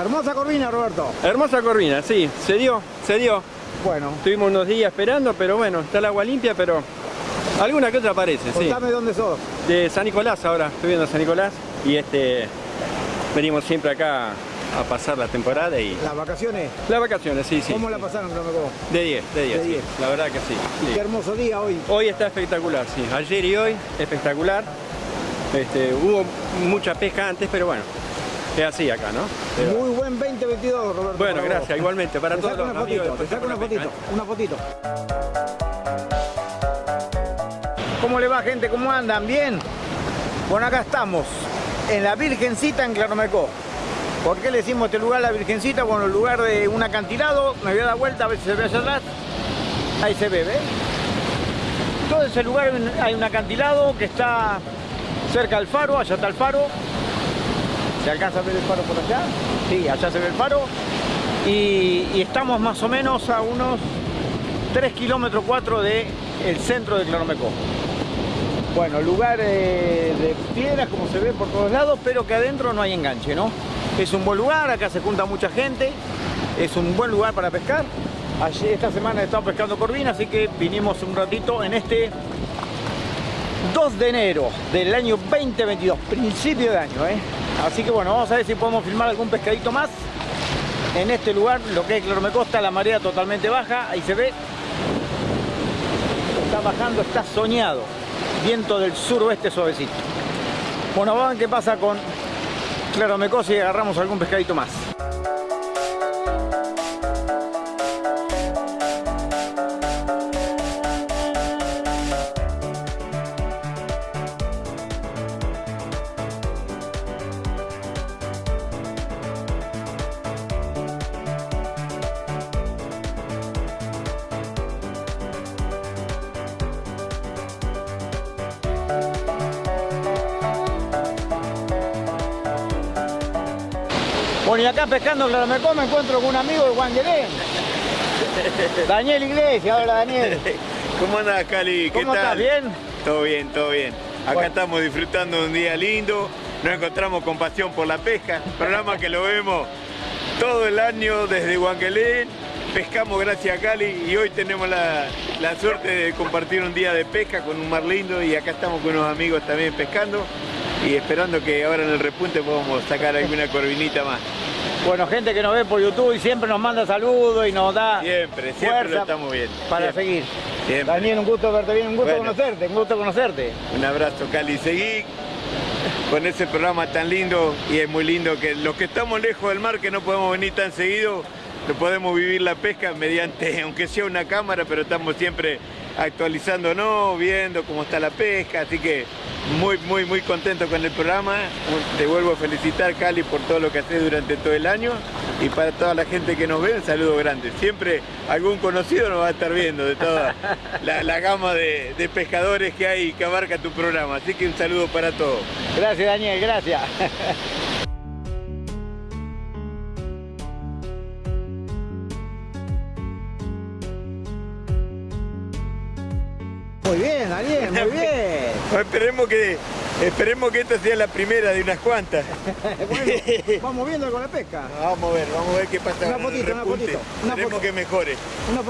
Hermosa corvina, Roberto. Hermosa corvina, sí, se dio, se dio. Bueno. Estuvimos unos días esperando, pero bueno, está el agua limpia, pero alguna cosa aparece, sí. Contame dónde sos. De San Nicolás ahora, estoy viendo San Nicolás y este venimos siempre acá a pasar la temporada y... ¿Las vacaciones? Las vacaciones, sí, sí. ¿Cómo la pasaron? De 10, de 10, De 10. la verdad que sí. Y sí. qué hermoso día hoy. Hoy está espectacular, sí. Ayer y hoy, espectacular. Este, hubo mucha pesca antes, pero bueno, es así acá, ¿no? Muy buen 2022, Roberto. Bueno, gracias, vos. igualmente, para Te todos saco los una amigos fotito, te saco una Pesca, fotito, ¿eh? una fotito. ¿Cómo le va, gente? ¿Cómo andan? ¿Bien? Bueno, acá estamos, en la Virgencita en Claromecó. ¿Por qué le decimos este lugar la Virgencita? Bueno, el lugar de un acantilado, me voy a dar vuelta a ver si se ve allá atrás. Ahí se ve, ¿ves? Todo ese lugar hay un acantilado que está cerca del faro, allá está el faro. ¿Se alcanza a ver el faro por allá? Sí, allá se ve el faro. Y, estamos más o menos a unos 3 kilómetros 4 del centro de Claromecó. Bueno, lugar de piedras como se ve por todos lados, pero que adentro no hay enganche, ¿no? Es un buen lugar, acá se junta mucha gente, es un buen lugar para pescar. Allí esta semana he estado pescando corvina, así que vinimos un ratito en este 2 de enero del año 2022, principio de año, ¿eh? Así que bueno, vamos a ver si podemos filmar algún pescadito más en este lugar, lo que es Cloromecosta, la marea totalmente baja, ahí se ve. Está bajando, está soñado. Viento del suroeste suavecito. Bueno, ver qué pasa con Claromecó y agarramos algún pescadito más. Bueno, y acá pescando Claromecó me encuentro con un amigo de Guangelén. Daniel Iglesias, hola Daniel. ¿Cómo andas, Cali? ¿Qué ¿Cómo tal? estás? ¿Bien? Todo bien, todo bien. Acá Bueno. estamos disfrutando de un día lindo. Nos encontramos con Pasión por la Pesca, programa que lo vemos todo el año desde Huanquelén. Pescamos gracias a Cali y hoy tenemos la, la suerte de compartir un día de pesca con un mar lindo y acá estamos con unos amigos también pescando y esperando que ahora en el repunte podamos sacar alguna corvinita más. Bueno, gente que nos ve por YouTube y siempre nos manda saludos y nos da Siempre, siempre fuerza lo estamos viendo. para Siempre. seguir. Siempre. Daniel, un gusto verte bien, un gusto Bueno. conocerte, un gusto conocerte. Un abrazo, Cali. Seguí con ese programa tan lindo y es muy lindo que los que estamos lejos del mar, que no podemos venir tan seguido, no podemos vivir la pesca mediante, aunque sea una cámara, pero estamos siempre actualizándonos, viendo cómo está la pesca, así que muy, muy, muy contento con el programa. Te vuelvo a felicitar, Cali, por todo lo que haces durante todo el año y para toda la gente que nos ve, un saludo grande. Siempre algún conocido nos va a estar viendo de toda la, gama de pescadores que hay que abarca tu programa, así que un saludo para todos. Gracias, Daniel, gracias. Muy bien, Daniel, muy bien. Esperemos que, esperemos que esta sea la primera de unas cuantas. Bueno, vamos viendo con la pesca. Vamos a ver, vamos a ver qué pasa Una fotito, una fotito, una que mejore. Una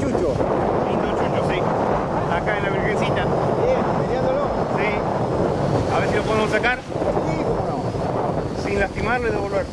Chucho. Lindo chucho, sí. Acá en la Virgencita. Bien, peleándolo. Sí. A ver si lo podemos sacar Sí, cómo no. sin lastimarlo y devolver.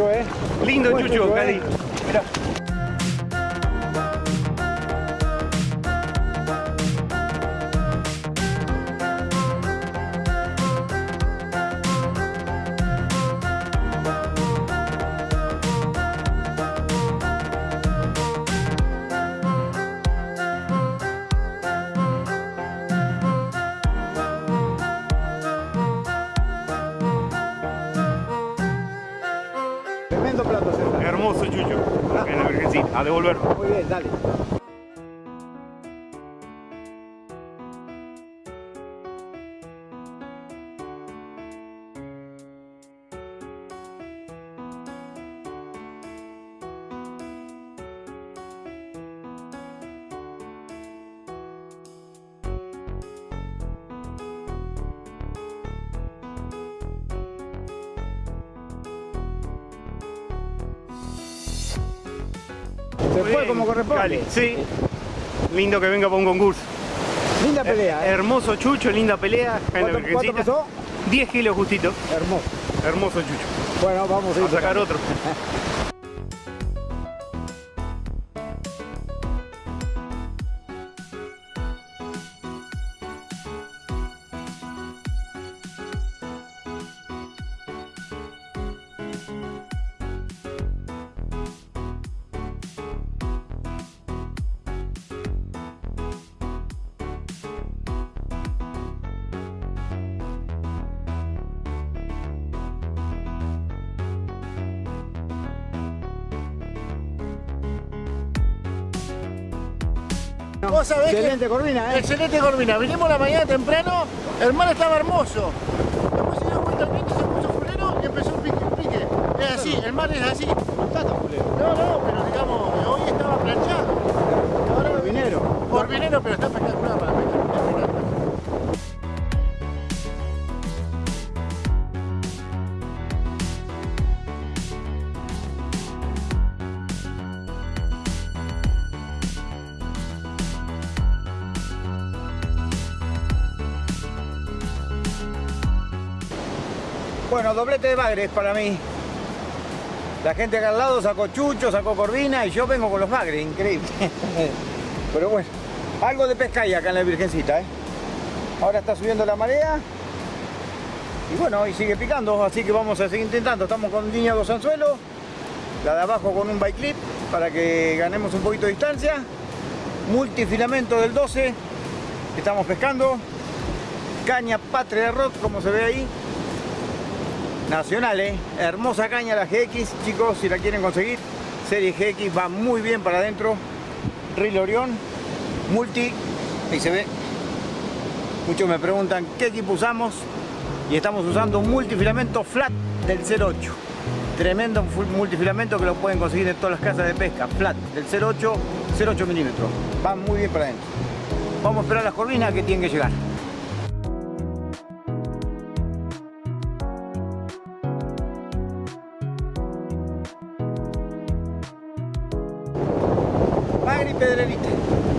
Buen Chucho, ¿eh? Lindo Buen chucho, chucho, Cali. ¿eh? Tremendo plato, César. Hermoso chucho. En la Virgencita. A devolver. Muy bien, dale. Se fue como corresponde. Cali, sí. Lindo que venga para un concurso. Linda pelea, ¿eh? Hermoso chucho, linda pelea. ¿Cuánto, cuánto pesó? 10 kilos justito. Hermoso. Hermoso chucho. Bueno, vamos a ir A sacar otro. Vos sabés que- Excelente Corvina, ¿eh? Excelente Corvina. Vinimos la mañana temprano, el mar estaba hermoso. Después se dio vuelta el viento, se puso fulero y empezó un pique, un pique. Es así, el mar es así. No, no, pero digamos, hoy estaba planchado. Corvinero. Corvinero, pero está espectacular. Bueno, doblete de bagres para mí. La gente acá al lado sacó chucho, sacó corvina y yo vengo con los bagres, increíble. Pero bueno, algo de pesca hay acá en la Virgencita, ¿eh? Ahora está subiendo la marea. Y bueno, y sigue picando, así que vamos a seguir intentando. Estamos con línea dos anzuelos, la de abajo con un bike clip para que ganemos un poquito de distancia. Multifilamento del 12, estamos pescando. Caña Patria Rock, como se ve ahí. Nacional, ¿eh? Hermosa caña la GX, chicos, si la quieren conseguir. Serie GX va muy bien para adentro. Reel Orión, multi, ahí se ve. Muchos me preguntan qué equipo usamos y estamos usando un multifilamento flat del 08. Tremendo multifilamento que lo pueden conseguir en todas las casas de pesca. Flat del 08, 08 milímetros. Va muy bien para adentro. Vamos a esperar las corvinas que tienen que llegar. Magri Pedrerita.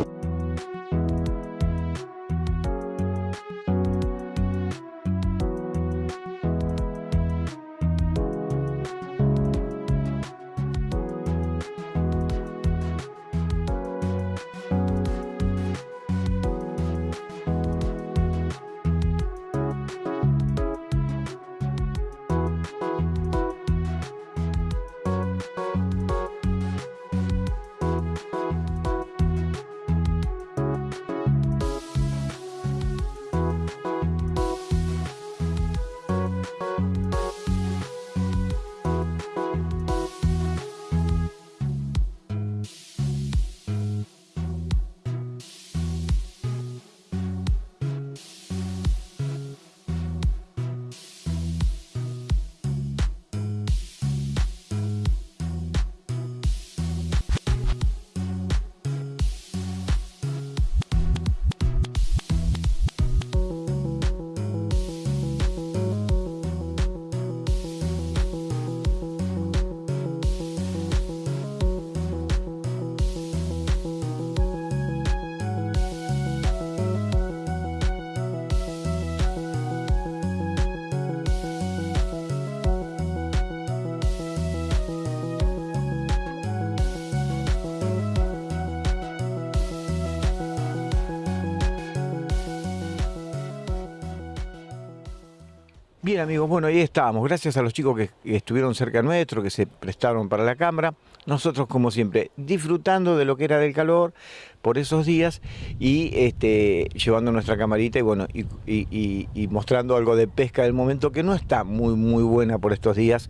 Bien amigos, bueno, ahí estábamos. Gracias a los chicos que estuvieron cerca nuestro, que se prestaron para la cámara. Nosotros, como siempre, disfrutando de lo que era del calor por esos días y este, llevando nuestra camarita y bueno, y, mostrando algo de pesca del momento que no está muy, muy buena por estos días.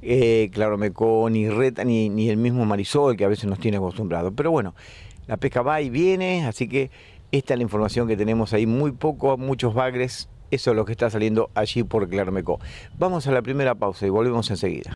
Eh, claro, Mecó, ni Reta, ni, ni el mismo Marisol, que a veces nos tiene acostumbrados. Pero bueno, la pesca va y viene, así que esta es la información que tenemos ahí. Muy poco, muchos bagres. Eso es lo que está saliendo allí por Clarmecó. Vamos a la primera pausa y volvemos enseguida.